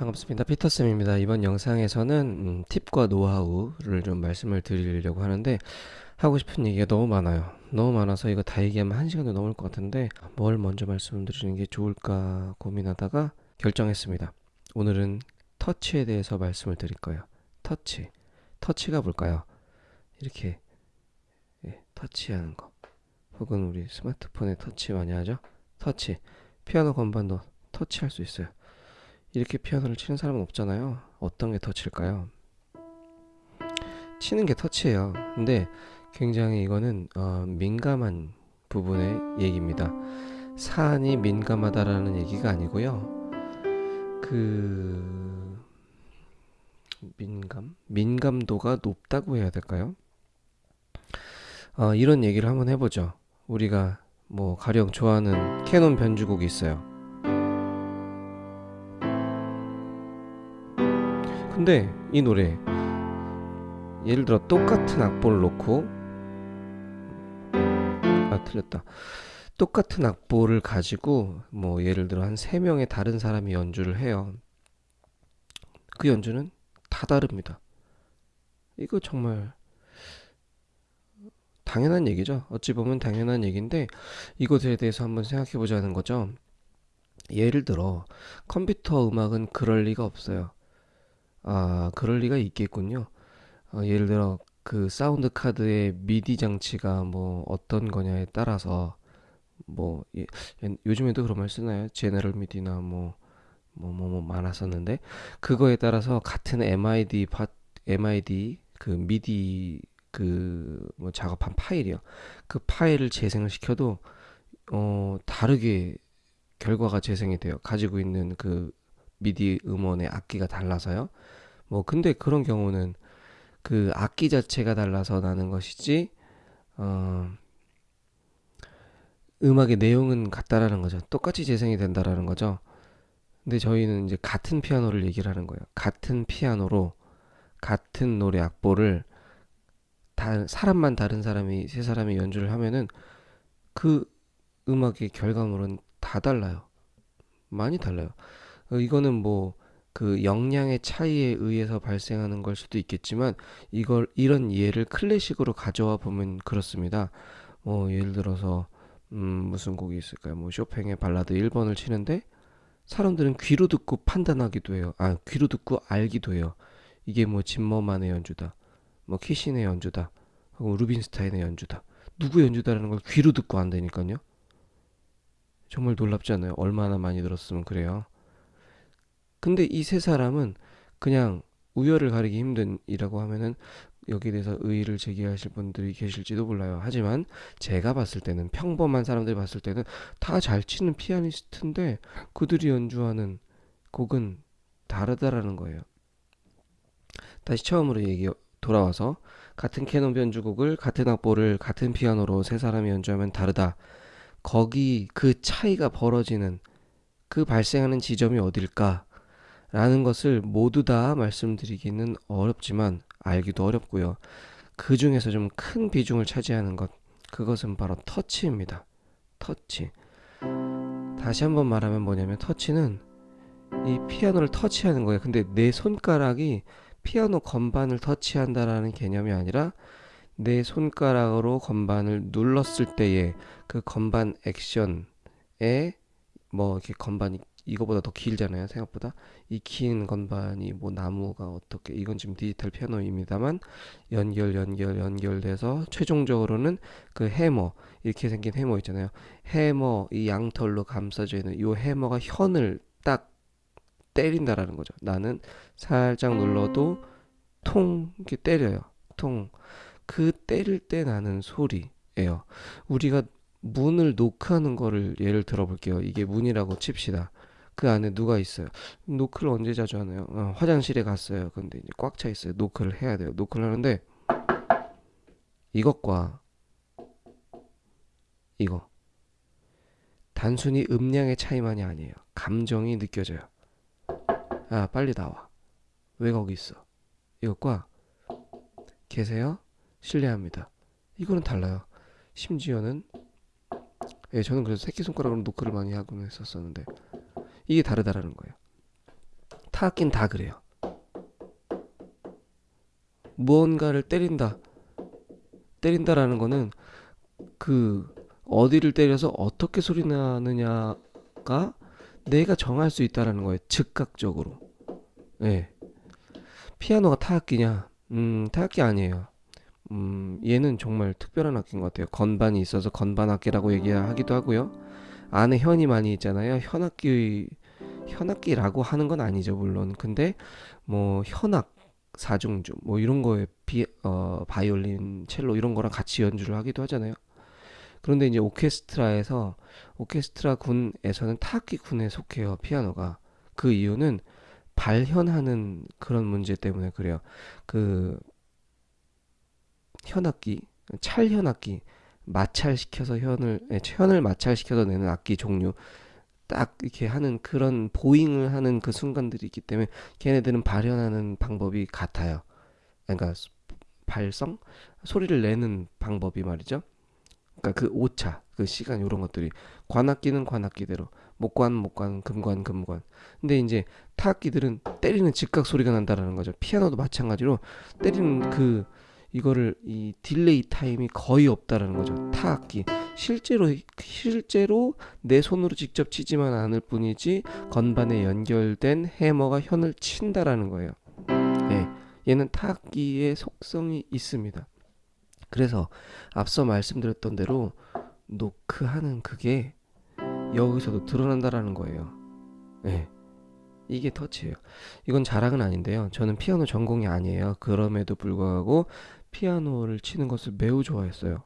반갑습니다. 피터쌤입니다. 이번 영상에서는 음, 팁과 노하우를 좀 말씀을 드리려고 하는데 하고 싶은 얘기가 너무 많아요. 너무 많아서 이거 다 얘기하면 한 시간도 넘을 것 같은데 뭘 먼저 말씀드리는 게 좋을까 고민하다가 결정했습니다. 오늘은 터치에 대해서 말씀을 드릴 거예요. 터치. 터치가 뭘까요? 이렇게 예, 터치하는 거. 혹은 우리 스마트폰에 터치 많이 하죠? 터치. 피아노 건반도 터치할 수 있어요. 이렇게 피아노를 치는 사람은 없잖아요. 어떤 게 터치일까요? 치는 게 터치예요. 근데 굉장히 이거는 어, 민감한 부분의 얘기입니다. 사안이 민감하다라는 얘기가 아니고요. 그 민감? 민감도가 높다고 해야 될까요? 어, 이런 얘기를 한번 해보죠. 우리가 뭐 가령 좋아하는 캐논 변주곡이 있어요. 근데 이 노래 예를 들어 똑같은 악보를 놓고 아 틀렸다. 똑같은 악보를 가지고 뭐 예를 들어 한 세 명의 다른 사람이 연주를 해요. 그 연주는 다 다릅니다. 이거 정말 당연한 얘기죠. 어찌 보면 당연한 얘기인데 이것에 대해서 한번 생각해 보자는 거죠. 예를 들어 컴퓨터 음악은 그럴 리가 없어요 아, 그럴 리가 있겠군요. 어, 예를 들어 그 사운드 카드의 미디 장치가 뭐 어떤 거냐에 따라서 뭐 예, 요즘에도 그런 말 쓰나요? General MIDI나 뭐 뭐 뭐 뭐 많았었는데 그거에 따라서 같은 MID 파 MID 그 미디 그 뭐 작업한 파일이요. 그 파일을 재생을 시켜도 어 다르게 결과가 재생이 돼요. 가지고 있는 그 미디 음원의 악기가 달라서요. 뭐 근데 그런 경우는 그 악기 자체가 달라서 나는 것이지 어 음악의 내용은 같다라는 거죠. 똑같이 재생이 된다라는 거죠. 근데 저희는 이제 같은 피아노를 얘기를 하는 거예요. 같은 피아노로 같은 노래 악보를 다 사람만 다른 사람이 세 사람이 연주를 하면은 그 음악의 결과물은 다 달라요. 많이 달라요. 어, 이거는 뭐 그 역량의 차이에 의해서 발생하는 걸 수도 있겠지만 이걸 이런 예를 클래식으로 가져와 보면 그렇습니다. 뭐 예를 들어서 음 무슨 곡이 있을까요? 뭐 쇼팽의 발라드 1번을 치는데 사람들은 귀로 듣고 판단하기도 해요. 아, 귀로 듣고 알기도 해요. 이게 뭐 짐머만의 연주다. 뭐 키신의 연주다. 혹은 루빈스타인의 연주다. 누구 연주다라는 걸 귀로 듣고 안되니까요. 정말 놀랍지 않아요? 얼마나 많이 들었으면 그래요. 근데 이 세 사람은 그냥 우열을 가리기 힘든 이라고 하면은 여기에 대해서 의의를 제기하실 분들이 계실지도 몰라요. 하지만 제가 봤을 때는 평범한 사람들이 봤을 때는 다 잘 치는 피아니스트인데 그들이 연주하는 곡은 다르다라는 거예요. 다시 처음으로 얘기 돌아와서 같은 캐논 변주곡을 같은 악보를 같은 피아노로 세 사람이 연주하면 다르다. 거기 그 차이가 벌어지는 그 발생하는 지점이 어딜까? 라는 것을 모두 다 말씀드리기는 어렵지만 알기도 어렵고요. 그 중에서 좀 큰 비중을 차지하는 것, 그것은 바로 터치입니다. 터치. 다시 한번 말하면 뭐냐면 터치는 이 피아노를 터치하는 거예요. 근데 내 손가락이 피아노 건반을 터치한다라는 개념이 아니라 내 손가락으로 건반을 눌렀을 때의 그 건반 액션에 뭐 이렇게 건반이 이거보다 더 길잖아요 생각보다. 이 긴 건반이 뭐 나무가 어떻게 이건 지금 디지털 피아노입니다만 연결 연결 연결돼서 최종적으로는 그 해머 이렇게 생긴 해머 있잖아요. 해머 이 양털로 감싸져 있는 이 해머가 현을 딱 때린다라는 거죠. 나는 살짝 눌러도 통 이렇게 때려요. 통. 그 때릴 때 나는 소리예요. 우리가 문을 노크하는 거를 예를 들어 볼게요. 이게 문이라고 칩시다 그 안에 누가 있어요. 노크를 언제 자주 하나요? 어, 화장실에 갔어요. 근데 이제 꽉 차 있어요. 노크를 해야 돼요. 노크를 하는데 이것과 이거 단순히 음량의 차이만이 아니에요. 감정이 느껴져요. 아, 빨리 나와. 왜 거기 있어? 이것과 계세요? 실례합니다. 이거는 달라요. 심지어는 예, 저는 그래서 새끼손가락으로 노크를 많이 하곤 했었었는데 이게 다르다라는 거예요. 타악기는 다 그래요. 무언가를 때린다. 때린다라는 거는 그 어디를 때려서 어떻게 소리 나느냐가 내가 정할 수 있다라는 거예요. 즉각적으로. 예. 피아노가 타악기냐? 음, 타악기 아니에요. 음, 얘는 정말 특별한 악기인 것 같아요. 건반이 있어서 건반 악기라고 얘기하기도 하고요. 안에 현이 많이 있잖아요. 현악기, 현악기라고 하는 건 아니죠, 물론. 근데 뭐 현악, 사중주, 뭐 이런 거에 비, 어, 바이올린, 첼로 이런 거랑 같이 연주를 하기도 하잖아요. 그런데 이제 오케스트라에서 오케스트라 군에서는 타악기 군에 속해요, 피아노가. 그 이유는 발현하는 그런 문제 때문에 그래요. 그 현악기, 찰 현악기, 마찰시켜서 현을 예, 현을 마찰시켜서 내는 악기 종류 딱 이렇게 하는 그런 bowing을 하는 그 순간들이 있기 때문에 걔네들은 발현하는 방법이 같아요. 그러니까 발성 소리를 내는 방법이 말이죠. 그러니까 그 오차, 그 시간 이런 것들이 관악기는 관악기대로, 목관 목관, 금관 금관. 근데 이제 타악기들은 때리는 즉각 소리가 난다라는 거죠. 피아노도 마찬가지로 때리는 그 이거를 이 delay time이 거의 없다라는 거죠. 타악기 실제로 실제로 내 손으로 직접 치지만 않을 뿐이지 건반에 연결된 해머가 현을 친다라는 거예요. 예. 얘는 타악기의 속성이 있습니다. 그래서 앞서 말씀드렸던 대로 노크하는 그게 여기서도 드러난다라는 거예요. 예. 이게 터치예요. 이건 자랑은 아닌데요. 저는 피아노 전공이 아니에요. 그럼에도 불구하고 피아노를 치는 것을 매우 좋아했어요.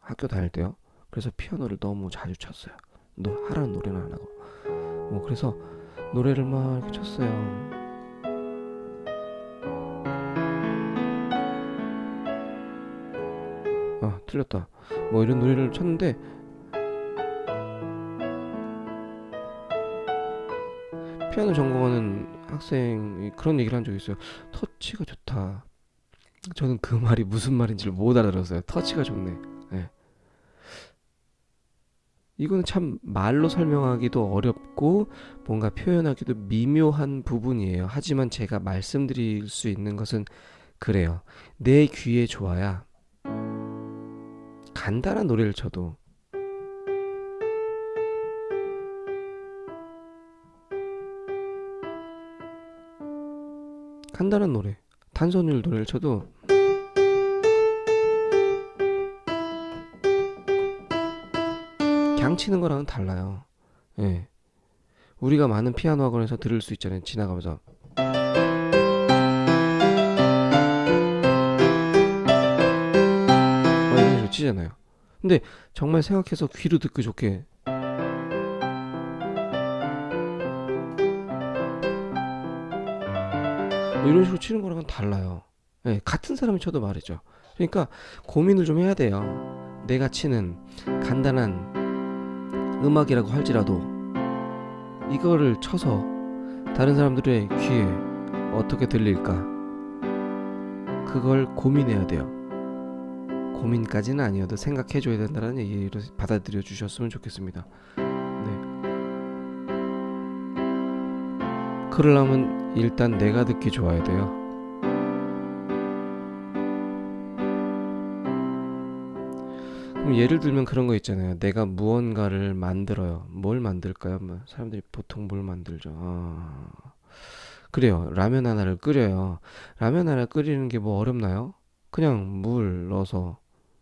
학교 다닐 때요. 그래서 피아노를 너무 자주 쳤어요. 너 하라는 노래는 안 하고. 뭐 그래서 노래를 막 이렇게 쳤어요. 아, 틀렸다. 뭐 이런 노래를 쳤는데 피아노 전공하는 학생이 그런 얘기를 한 적이 있어요. 터치가 좋다. 저는 그 말이 무슨 말인지를 못 알아들었어요. 터치가 좋네. 예. 이거는 참 말로 설명하기도 어렵고 뭔가 표현하기도 미묘한 부분이에요. 하지만 제가 말씀드릴 수 있는 것은 그래요. 내 귀에 좋아야 간단한 노래를 쳐도 간단한 노래 탄소율 노래를 쳐도 그냥 치는 거랑은 달라요. 예. 우리가 많은 피아노 학원에서 들을 수 있잖아요. 지나가면서 뭐 이런 치잖아요. 근데 정말 생각해서 귀로 듣기 좋게 뭐 이런 식으로 치는 거랑은 달라요. 예, 같은 사람이 쳐도 말이죠. 그러니까 고민을 좀 해야 돼요. 내가 치는 간단한 음악이라고 할지라도 이거를 쳐서 다른 사람들의 귀에 어떻게 들릴까? 그걸 고민해야 돼요. 고민까지는 아니어도 생각해 줘야 된다는 얘기로 받아들여 주셨으면 좋겠습니다. 네. 그러려면 일단 내가 듣기 좋아야 돼요. 예를 들면 그런 거 있잖아요. 내가 무언가를 만들어요. 뭘 만들까요? 뭐 사람들이 보통 뭘 만들죠? 아, 그래요. 라면 하나를 끓여요. 라면 하나 끓이는 게 뭐 어렵나요? 그냥 물 넣어서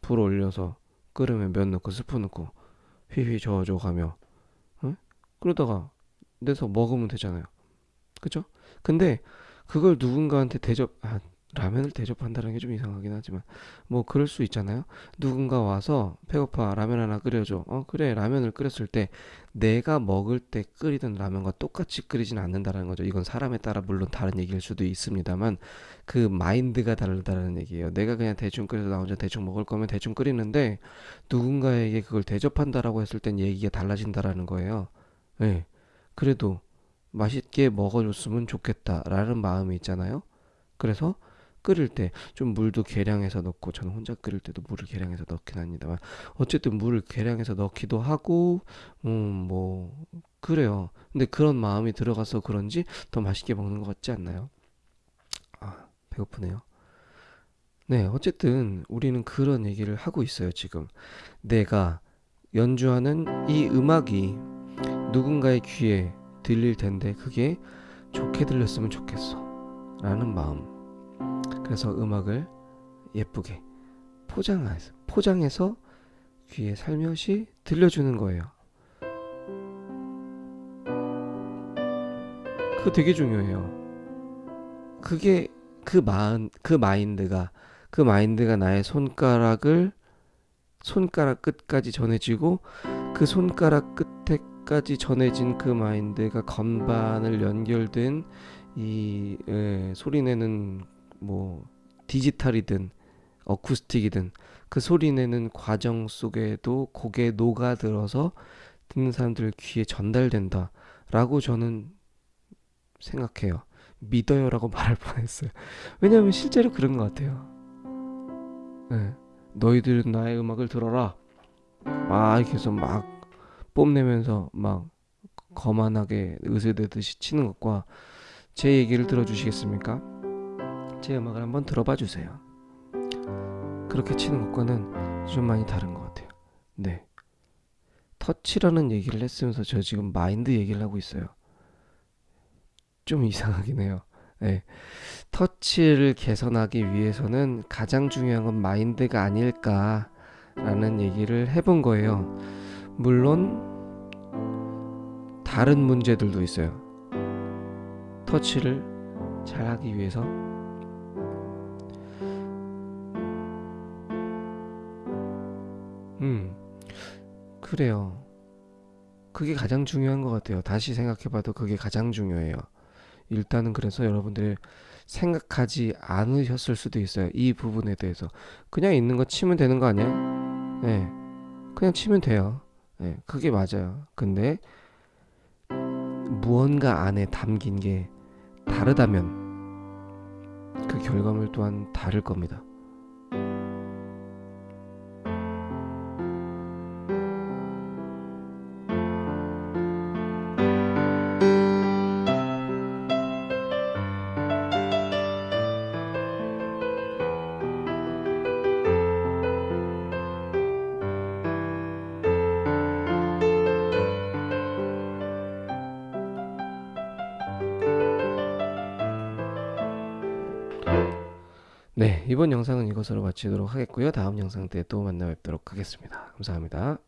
불 올려서 끓으면 면 넣고 스프 넣고 휘휘 저어줘 가며 응? 그러다가 내서 먹으면 되잖아요. 그죠? 근데 그걸 누군가한테 대접 아, 라면을 대접한다는 게 좀 이상하긴 하지만 뭐 그럴 수 있잖아요. 누군가 와서 배고파 라면 하나 끓여줘. 어 그래 라면을 끓였을 때 내가 먹을 때 끓이던 라면과 똑같이 끓이진 않는다는 거죠. 이건 사람에 따라 물론 다른 얘기일 수도 있습니다만 그 마인드가 다르다는 얘기예요. 내가 그냥 대충 끓여서 나 혼자 대충 먹을 거면 대충 끓이는데 누군가에게 그걸 대접한다라고 했을 땐 얘기가 달라진다라는 거예요. 예. 네. 그래도 맛있게 먹어줬으면 좋겠다라는 마음이 있잖아요. 그래서 끓일 때 좀 물도 계량해서 넣고 저는 혼자 끓일 때도 물을 계량해서 넣긴 합니다만 어쨌든 물을 계량해서 넣기도 하고 음 뭐 그래요. 근데 그런 마음이 들어가서 그런지 더 맛있게 먹는 것 같지 않나요? 아 배고프네요. 네 어쨌든 우리는 그런 얘기를 하고 있어요 지금 내가 연주하는 이 음악이 누군가의 귀에 들릴 텐데 그게 좋게 들렸으면 좋겠어 라는 마음 그래서 음악을 예쁘게 포장해서 포장해서 귀에 살며시 들려주는 거예요. 그거 되게 중요해요. 그게 그 마음 그 마인드가 그 마인드가 나의 손가락을 손가락 끝까지 전해지고 그 손가락 끝에까지 전해진 그 마인드가 건반을 연결된 이 예, 소리내는 뭐 디지털이든 어쿠스틱이든 그 소리 내는 과정 속에도 곡에 녹아들어서 듣는 사람들 귀에 전달된다 라고 저는 생각해요. 믿어요 라고 말할 뻔했어요. 왜냐하면 실제로 그런 것 같아요. 예. 너희들은 나의 음악을 들어라. 막 해서 막 뽐내면서 막 거만하게 의세대듯이 치는 것과 제 얘기를 들어주시겠습니까? 제 음악을 한번 들어봐 주세요. 그렇게 치는 것과는 좀 많이 다른 것 같아요. 네. 터치라는 얘기를 했으면서 저 지금 마인드 얘기를 하고 있어요. 좀 이상하긴 해요. 네. 터치를 개선하기 위해서는 가장 중요한 건 마인드가 아닐까라는 얘기를 해본 거예요. 물론 다른 문제들도 있어요. 터치를 잘하기 위해서 음 그래요. 그게 가장 중요한 것 같아요. 다시 생각해봐도 그게 가장 중요해요. 일단은 그래서 여러분들이 생각하지 않으셨을 수도 있어요. 이 부분에 대해서. 그냥 있는 거 치면 되는 거 아니야? 네. 그냥 치면 돼요. 네. 그게 맞아요. 근데 무언가 안에 담긴 게 다르다면 그 결과물 또한 다를 겁니다. 네, 이번 영상은 이것으로 마치도록 하겠고요. 다음 영상 때 또 만나 뵙도록 하겠습니다. 감사합니다.